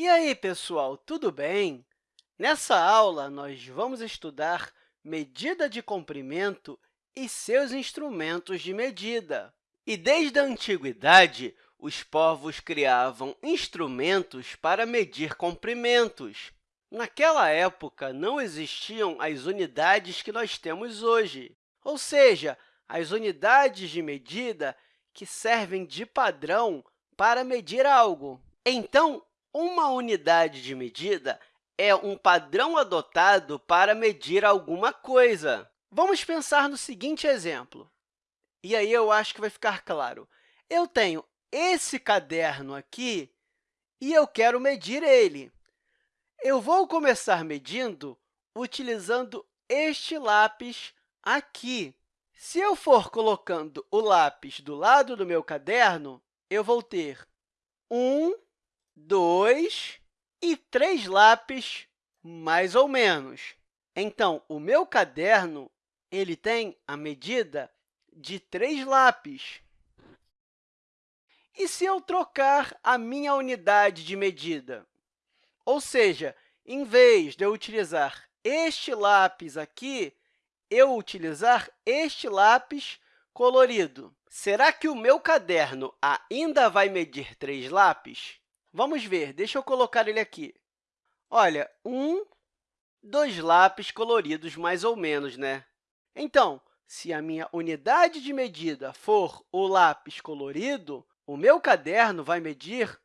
E aí, pessoal, tudo bem? Nessa aula, nós vamos estudar medida de comprimento e seus instrumentos de medida. E desde a antiguidade, os povos criavam instrumentos para medir comprimentos. Naquela época, não existiam as unidades que nós temos hoje, ou seja, as unidades de medida que servem de padrão para medir algo. Então, uma unidade de medida é um padrão adotado para medir alguma coisa. Vamos pensar no seguinte exemplo. E aí eu acho que vai ficar claro. Eu tenho esse caderno aqui e eu quero medir ele. Eu vou começar medindo utilizando este lápis aqui. Se eu for colocando o lápis do lado do meu caderno, eu vou ter um, dois e três lápis, mais ou menos. Então, o meu caderno ele tem a medida de três lápis. E se eu trocar a minha unidade de medida? Ou seja, em vez de eu utilizar este lápis aqui, eu utilizar este lápis colorido. Será que o meu caderno ainda vai medir três lápis? Vamos ver, deixa eu colocar ele aqui. Olha, um, dois lápis coloridos, mais ou menos, né? Então, se a minha unidade de medida for o lápis colorido, o meu caderno vai medir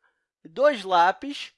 dois lápis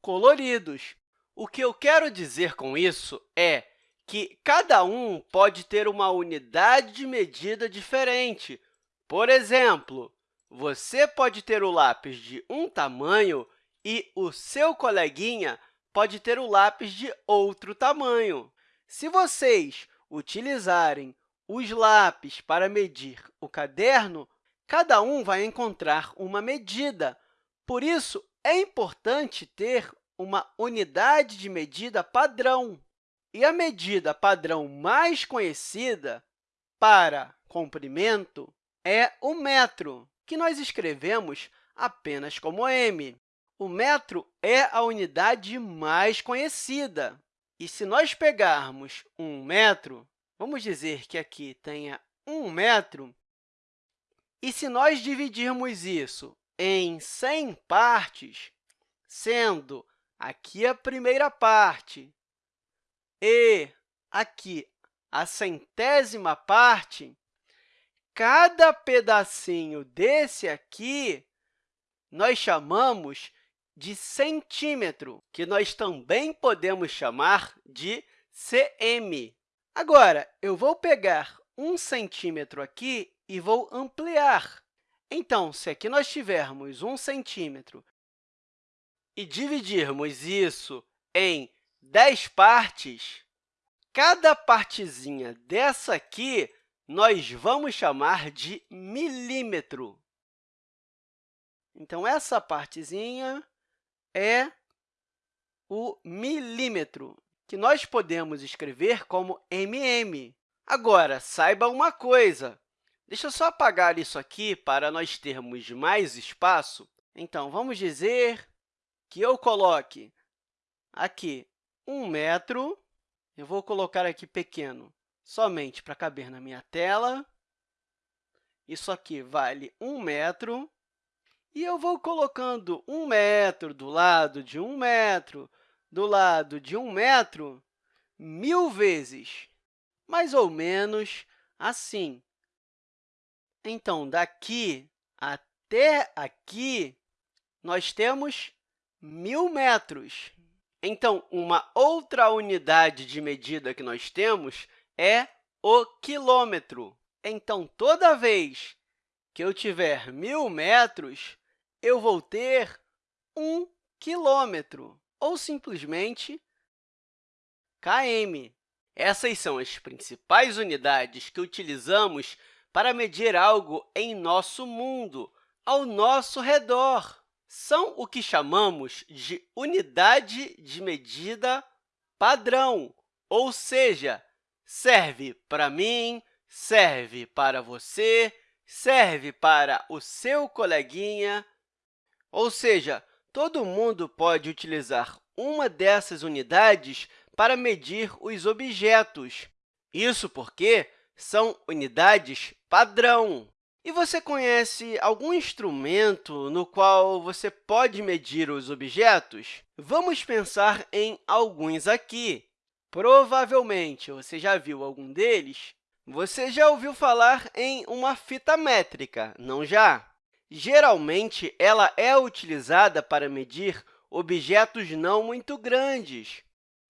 coloridos. O que eu quero dizer com isso é que cada um pode ter uma unidade de medida diferente. Por exemplo, você pode ter o lápis de um tamanho e o seu coleguinha pode ter o lápis de outro tamanho. Se vocês utilizarem os lápis para medir o caderno, cada um vai encontrar uma medida. Por isso, é importante ter uma unidade de medida padrão. E a medida padrão mais conhecida para comprimento é o metro que nós escrevemos apenas como m. O metro é a unidade mais conhecida. E se nós pegarmos um metro, vamos dizer que aqui tenha um metro, e se nós dividirmos isso em 100 partes, sendo aqui a primeira parte e aqui a centésima parte, cada pedacinho desse aqui nós chamamos de centímetro, que nós também podemos chamar de cm. Agora, eu vou pegar um centímetro aqui e vou ampliar. Então, se aqui nós tivermos um centímetro e dividirmos isso em 10 partes, cada partezinha dessa aqui nós vamos chamar de milímetro. Então, essa partezinha é o milímetro, que nós podemos escrever como mm. Agora, saiba uma coisa. Deixa eu só apagar isso aqui para nós termos mais espaço. Então, vamos dizer que eu coloque aqui um metro. Eu vou colocar aqui pequeno, somente para caber na minha tela. Isso aqui vale 1 metro. E eu vou colocando 1 metro do lado de 1 metro, do lado de 1 metro, mil vezes, mais ou menos assim. Então, daqui até aqui, nós temos mil metros. Então, uma outra unidade de medida que nós temos é o quilômetro. Então, toda vez que eu tiver mil metros, eu vou ter um quilômetro, ou simplesmente km. Essas são as principais unidades que utilizamos para medir algo em nosso mundo, ao nosso redor. São o que chamamos de unidade de medida padrão, ou seja, serve para mim, serve para você, serve para o seu coleguinha, ou seja, todo mundo pode utilizar uma dessas unidades para medir os objetos. Isso porque são unidades padrão. E você conhece algum instrumento no qual você pode medir os objetos? Vamos pensar em alguns aqui. Provavelmente, você já viu algum deles. Você já ouviu falar em uma fita métrica, não já? Geralmente, ela é utilizada para medir objetos não muito grandes.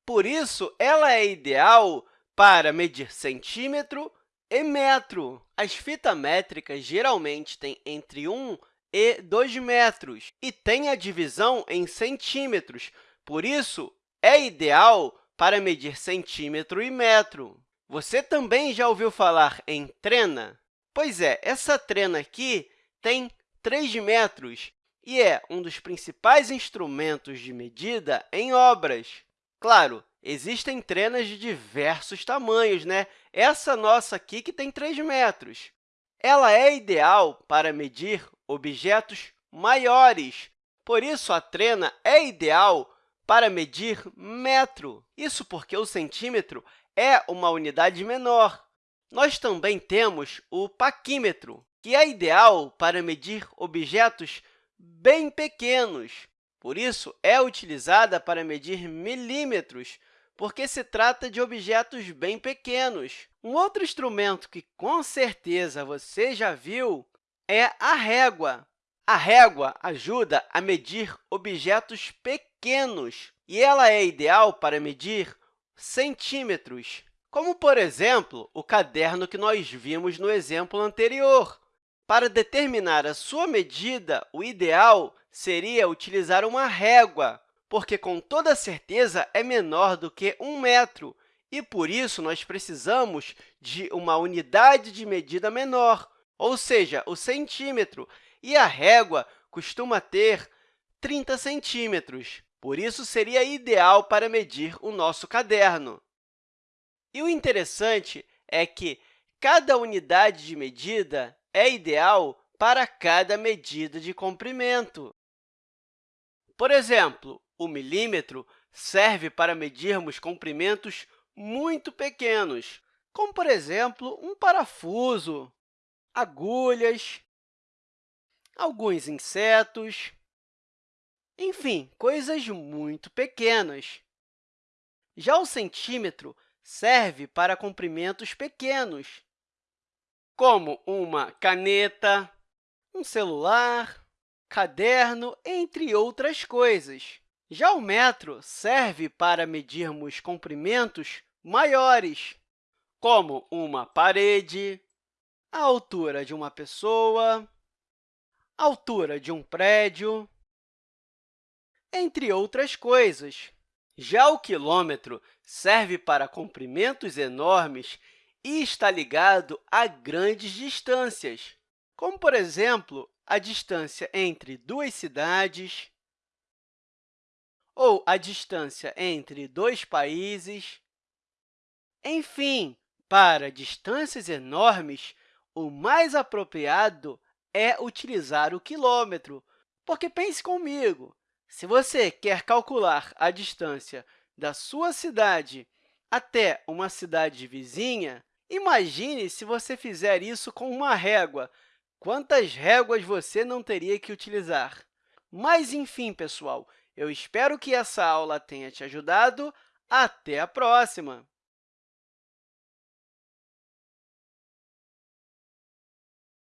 Por isso, ela é ideal para medir centímetro e metro. As fitas métricas geralmente têm entre 1 e 2 metros e têm a divisão em centímetros, por isso, é ideal para medir centímetro e metro. Você também já ouviu falar em trena? Pois é, essa trena aqui tem 3 metros e é um dos principais instrumentos de medida em obras. Claro, existem trenas de diversos tamanhos, né? Essa nossa aqui que tem 3 metros. Ela é ideal para medir objetos maiores. Por isso, a trena é ideal para medir metro. Isso porque o centímetro é uma unidade menor. Nós também temos o paquímetro, que é ideal para medir objetos bem pequenos. Por isso, é utilizada para medir milímetros, porque se trata de objetos bem pequenos. Um outro instrumento que, com certeza, você já viu é a régua. A régua ajuda a medir objetos pequenos e ela é ideal para medir centímetros, como, por exemplo, o caderno que nós vimos no exemplo anterior. Para determinar a sua medida, o ideal seria utilizar uma régua, porque, com toda certeza, é menor do que um metro, e, por isso, nós precisamos de uma unidade de medida menor, ou seja, o centímetro, e a régua costuma ter 30 centímetros. Por isso, seria ideal para medir o nosso caderno. E o interessante é que cada unidade de medida é ideal para cada medida de comprimento. Por exemplo, o milímetro serve para medirmos comprimentos muito pequenos, como, por exemplo, um parafuso, agulhas, alguns insetos, enfim, coisas muito pequenas. Já o centímetro serve para comprimentos pequenos, como uma caneta, um celular, caderno, entre outras coisas. Já o metro serve para medirmos comprimentos maiores, como uma parede, a altura de uma pessoa, a altura de um prédio, entre outras coisas. Já o quilômetro serve para comprimentos enormes e está ligado a grandes distâncias, como, por exemplo, a distância entre duas cidades, ou a distância entre dois países. Enfim, para distâncias enormes, o mais apropriado é utilizar o quilômetro, porque pense comigo, se você quer calcular a distância da sua cidade até uma cidade vizinha, imagine se você fizer isso com uma régua. Quantas réguas você não teria que utilizar? Mas, enfim, pessoal, eu espero que essa aula tenha te ajudado. Até a próxima!